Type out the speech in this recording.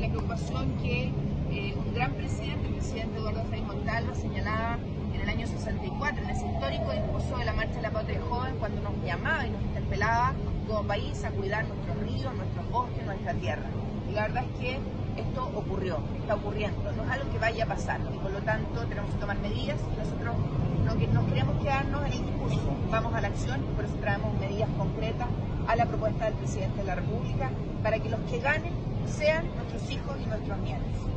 la preocupación que eh, un gran presidente, el presidente Eduardo Frei Montalva, señalaba en el año 64, en ese histórico discurso de la Marcha de la Patria Joven, cuando nos llamaba y nos interpelaba como país a cuidar nuestros ríos, nuestros bosques, nuestra tierra. Y la verdad es que esto ocurrió, está ocurriendo, no es algo que vaya a pasar y por lo tanto tenemos que tomar medidas nosotros no, no queremos quedarnos en el discurso, vamos a la acción y por eso traemos medidas concretas a la propuesta del presidente de la República para que los que ganen sean nuestros hijos y nuestros nietos.